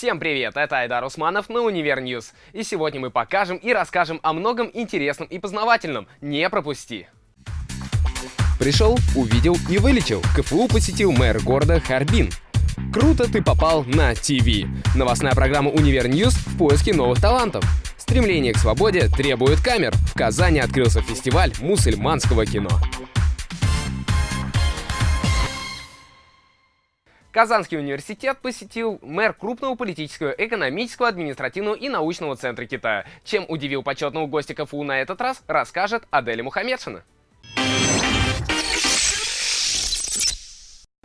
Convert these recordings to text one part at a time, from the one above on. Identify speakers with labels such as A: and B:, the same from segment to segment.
A: Всем привет, это Айдар Усманов на Univer News. И сегодня мы покажем и расскажем о многом интересном и познавательном. Не пропусти! Пришел, увидел и вылетел. КФУ посетил мэр города Харбин. Круто ты попал на ТВ. Новостная программа Univer News в поиске новых талантов. Стремление к свободе требует камер. В Казани открылся фестиваль мусульманского кино. Казанский университет посетил мэр крупного политического, экономического, административного и научного центра Китая. Чем удивил почетного гостя КФУ на этот раз, расскажет Аделя Мухаммедшина.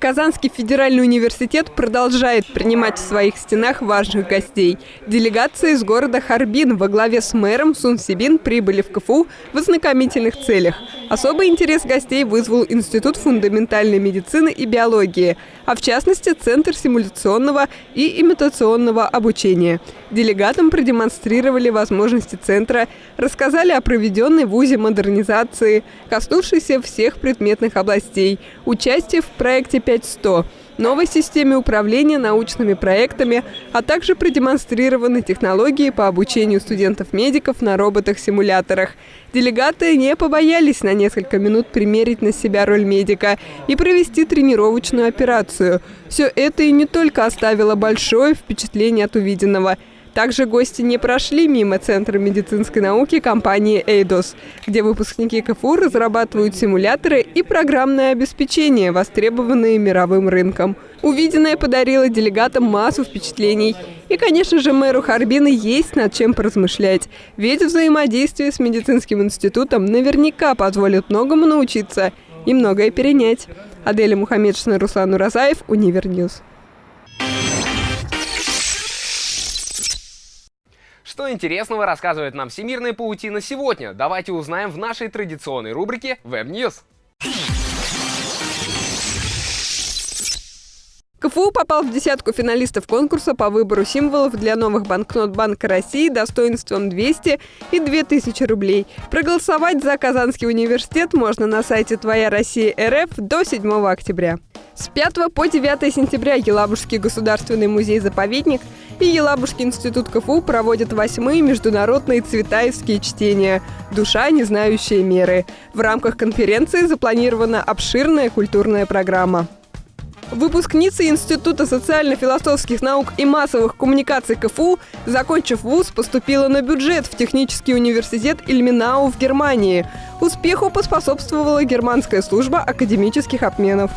B: Казанский федеральный университет продолжает принимать в своих стенах важных гостей. Делегации из города Харбин во главе с мэром Сун Сибин прибыли в КФУ в ознакомительных целях. Особый интерес гостей вызвал Институт фундаментальной медицины и биологии, а в частности Центр симуляционного и имитационного обучения. Делегатам продемонстрировали возможности центра, рассказали о проведенной в ВУЗе модернизации, коснувшейся всех предметных областей, участие в проекте 5100, новой системе управления научными проектами, а также продемонстрированы технологии по обучению студентов-медиков на роботах-симуляторах. Делегаты не побоялись на несколько минут примерить на себя роль медика и провести тренировочную операцию. Все это и не только оставило большое впечатление от увиденного – также гости не прошли мимо Центра медицинской науки компании «Эйдос», где выпускники КФУ разрабатывают симуляторы и программное обеспечение, востребованные мировым рынком. Увиденное подарило делегатам массу впечатлений. И, конечно же, мэру Харбина есть над чем поразмышлять. Ведь взаимодействие с медицинским институтом наверняка позволит многому научиться и многое перенять. Аделя Мухаммедшина, Руслан Уразаев, Univer News.
A: Что интересного рассказывает нам всемирная паутина сегодня? Давайте узнаем в нашей традиционной рубрике Web News.
B: КФУ попал в десятку финалистов конкурса по выбору символов для новых банкнот Банка России достоинством 200 и 2000 рублей. Проголосовать за Казанский университет можно на сайте «Твоя Россия РФ» до 7 октября. С 5 по 9 сентября Елабужский государственный музей-заповедник и Елабужский институт КФУ проводят восьмые международные цветаевские чтения «Душа, не знающая меры». В рамках конференции запланирована обширная культурная программа. Выпускница Института социально-философских наук и массовых коммуникаций КФУ, закончив вуз, поступила на бюджет в Технический университет Ильминау в Германии. Успеху поспособствовала германская служба академических обменов.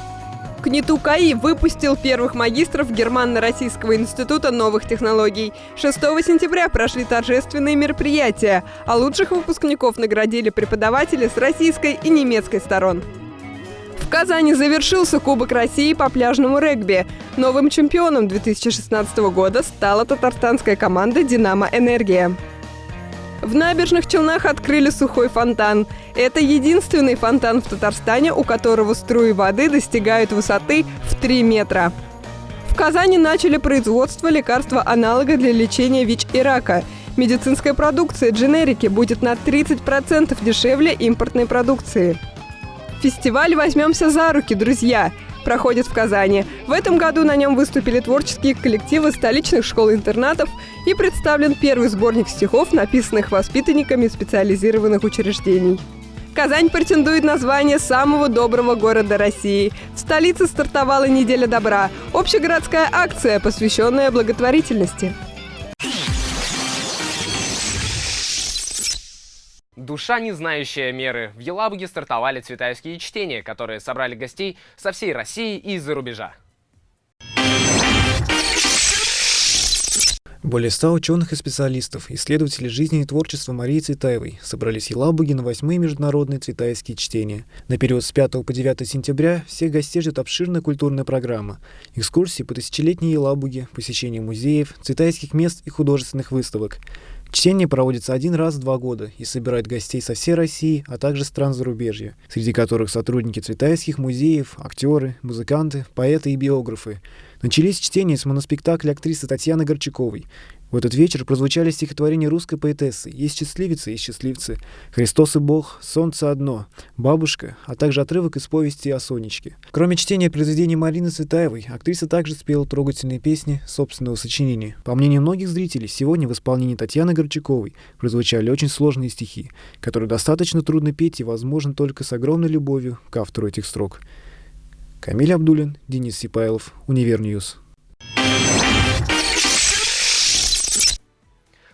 B: КНИТУ КАИ выпустил первых магистров Германно-Российского института новых технологий. 6 сентября прошли торжественные мероприятия, а лучших выпускников наградили преподаватели с российской и немецкой сторон. В Казани завершился Кубок России по пляжному регби. Новым чемпионом 2016 года стала татарстанская команда «Динамо Энергия». В набережных Челнах открыли сухой фонтан. Это единственный фонтан в Татарстане, у которого струи воды достигают высоты в 3 метра. В Казани начали производство лекарства-аналога для лечения ВИЧ и рака. Медицинская продукция дженерики будет на 30% дешевле импортной продукции. Фестиваль «Возьмемся за руки, друзья» проходит в Казани. В этом году на нем выступили творческие коллективы столичных школ-интернатов и представлен первый сборник стихов, написанных воспитанниками специализированных учреждений. Казань претендует на звание самого доброго города России. В столице стартовала неделя добра – общегородская акция, посвященная благотворительности.
A: Душа, не знающая меры. В Елабуге стартовали цветаевские чтения, которые собрали гостей со всей России и из-за рубежа.
C: Более ста ученых и специалистов, исследователей жизни и творчества Марии Цветаевой собрались в Елабуге на восьмые международные цветаевские чтения. На период с 5 по 9 сентября всех гостей ждет обширная культурная программа. Экскурсии по тысячелетней Елабуге, посещение музеев, цветаевских мест и художественных выставок. Чтение проводится один раз в два года и собирает гостей со всей России, а также стран зарубежья, среди которых сотрудники цветайских музеев, актеры, музыканты, поэты и биографы. Начались чтения с моноспектакля актрисы Татьяны Горчаковой. В этот вечер прозвучали стихотворения русской поэтессы «Есть счастливицы и счастливцы», «Христос и Бог», «Солнце одно», «Бабушка», а также отрывок из повести о Сонечке. Кроме чтения произведений Марины Цветаевой, актриса также спела трогательные песни собственного сочинения. По мнению многих зрителей, сегодня в исполнении Татьяны Горчаковой прозвучали очень сложные стихи, которые достаточно трудно петь и возможно только с огромной любовью к автору этих строк. Камиль Абдулин, Денис Сипайлов, Univer News.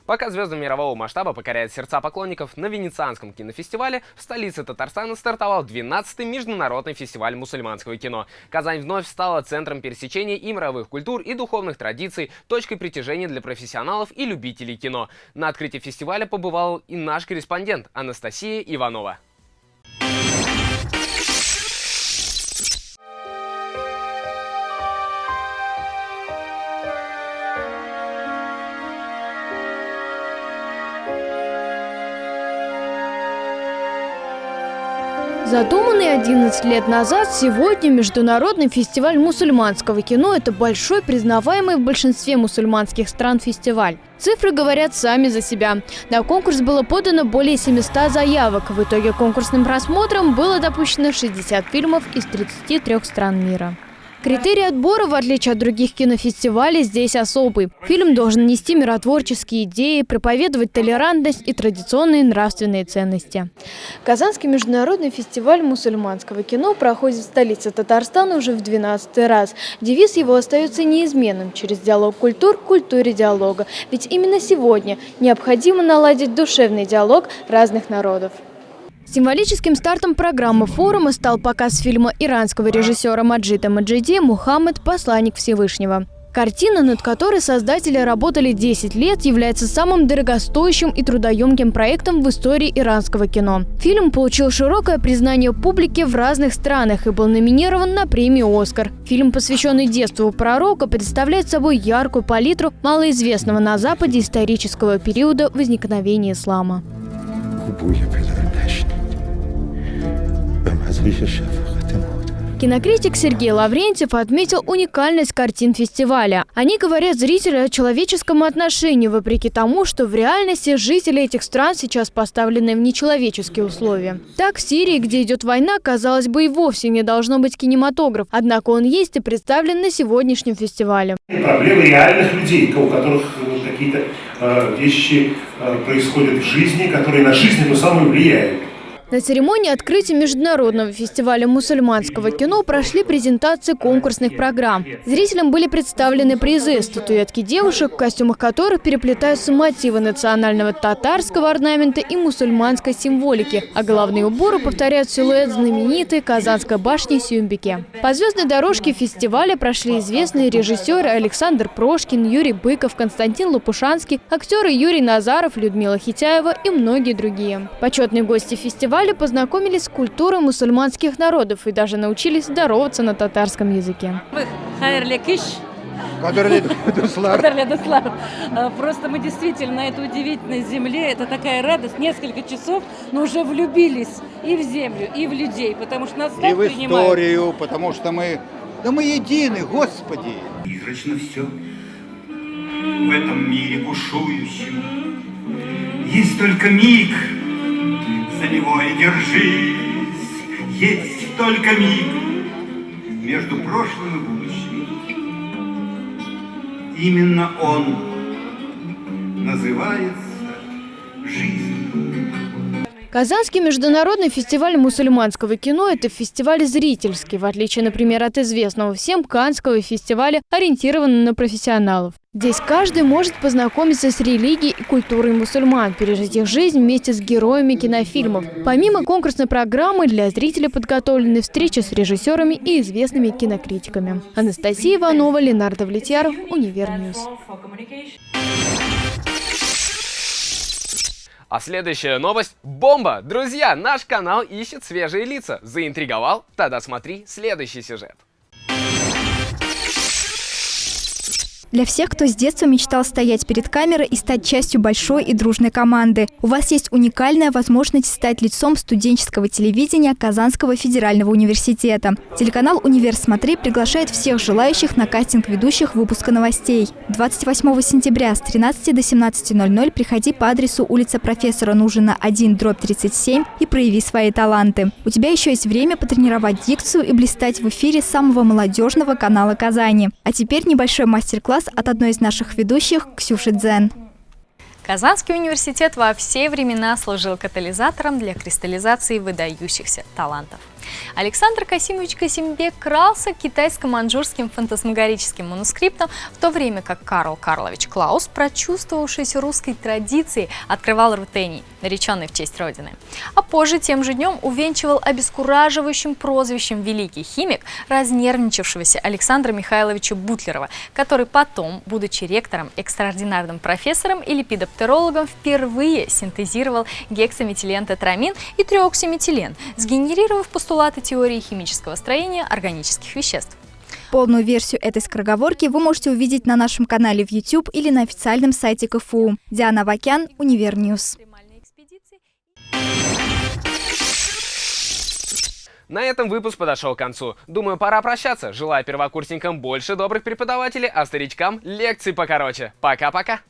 A: Пока звезды мирового масштаба покоряют сердца поклонников, на Венецианском кинофестивале в столице Татарстана стартовал 12-й международный фестиваль мусульманского кино. Казань вновь стала центром пересечения и мировых культур, и духовных традиций, точкой притяжения для профессионалов и любителей кино. На открытии фестиваля побывал и наш корреспондент Анастасия Иванова.
D: Задуманный 11 лет назад, сегодня Международный фестиваль мусульманского кино – это большой, признаваемый в большинстве мусульманских стран фестиваль. Цифры говорят сами за себя. На конкурс было подано более 700 заявок. В итоге конкурсным просмотром было допущено 60 фильмов из 33 стран мира. Критерий отбора, в отличие от других кинофестивалей, здесь особый. Фильм должен нести миротворческие идеи, проповедовать толерантность и традиционные нравственные ценности. Казанский международный фестиваль мусульманского кино проходит в столице Татарстана уже в 12 раз. Девиз его остается неизменным – через диалог культур к культуре диалога. Ведь именно сегодня необходимо наладить душевный диалог разных народов. Символическим стартом программы форума стал показ фильма иранского режиссера Маджита Маджиди «Мухаммед. Посланник Всевышнего». Картина, над которой создатели работали 10 лет, является самым дорогостоящим и трудоемким проектом в истории иранского кино. Фильм получил широкое признание публики в разных странах и был номинирован на премию «Оскар». Фильм, посвященный детству пророка, представляет собой яркую палитру малоизвестного на Западе исторического периода возникновения ислама. Кинокритик Сергей Лаврентьев отметил уникальность картин фестиваля. Они говорят зрителю о человеческом отношении, вопреки тому, что в реальности жители этих стран сейчас поставлены в нечеловеческие условия. Так, в Сирии, где идет война, казалось бы, и вовсе не должно быть кинематограф. Однако он есть и представлен на сегодняшнем фестивале.
E: Проблемы реальных людей, у которых какие-то э, вещи э, происходят в жизни, которые на жизнь эту самую влияют.
D: На церемонии открытия Международного фестиваля мусульманского кино прошли презентации конкурсных программ. Зрителям были представлены призы, статуэтки девушек, в костюмах которых переплетаются мотивы национального татарского орнамента и мусульманской символики, а головные уборы повторяют силуэт знаменитой Казанской башни Сюмбике. По звездной дорожке фестиваля прошли известные режиссеры Александр Прошкин, Юрий Быков, Константин Лопушанский, актеры Юрий Назаров, Людмила Хитяева и многие другие. Почетные гости фестиваля фестивале познакомились с культурой мусульманских народов и даже научились здороваться на татарском языке.
F: Просто мы действительно на этой удивительной земле, это такая радость, несколько часов, но уже влюбились и в землю, и в людей, потому что нас
G: И в историю, потому что мы, да мы едины, Господи.
H: Призрачно все в этом мире бушующем. Есть только миг, за него и держись. Есть только миг между прошлым и будущим. Именно он называется жизнь.
D: Казанский международный фестиваль мусульманского кино – это фестиваль зрительский, в отличие, например, от известного всем Каннского фестиваля, ориентированного на профессионалов. Здесь каждый может познакомиться с религией и культурой мусульман, пережить их жизнь вместе с героями кинофильмов. Помимо конкурсной программы, для зрителей подготовлены встречи с режиссерами и известными кинокритиками. Анастасия Иванова, Ленар Довлетьяров, Univer News.
A: А следующая новость – бомба! Друзья, наш канал ищет свежие лица. Заинтриговал? Тогда смотри следующий сюжет.
I: Для всех, кто с детства мечтал стоять перед камерой и стать частью большой и дружной команды, у вас есть уникальная возможность стать лицом студенческого телевидения Казанского федерального университета. Телеканал «Универ Смотри» приглашает всех желающих на кастинг ведущих выпуска новостей. 28 сентября с 13 до 17.00 приходи по адресу улица профессора Нужина 1, дробь 37 и прояви свои таланты. У тебя еще есть время потренировать дикцию и блистать в эфире самого молодежного канала Казани. А теперь небольшой мастер-класс от одной из наших ведущих Ксюши Дзен.
J: Казанский университет во все времена служил катализатором для кристаллизации выдающихся талантов. Александр Касимович Касимбек крался китайско-манжурским фантасмагорическим манускриптом, в то время как Карл Карлович Клаус, прочувствовавшийся русской традицией, открывал рутений, нареченный в честь Родины. А позже тем же днем увенчивал обескураживающим прозвищем великий химик, разнервничавшегося Александра Михайловича Бутлерова, который потом, будучи ректором, экстраординарным профессором и лепидоптерологом, впервые синтезировал гексаметилентетрамин и триоксиметилен, сгенерировав постулат постулаты теории химического строения органических веществ.
I: Полную версию этой скороговорки вы можете увидеть на нашем канале в YouTube или на официальном сайте КФУ. Диана Вакян, Univer News.
A: На этом выпуск подошел к концу. Думаю, пора прощаться. Желаю первокурсникам больше добрых преподавателей, а старичкам лекций покороче. Пока-пока.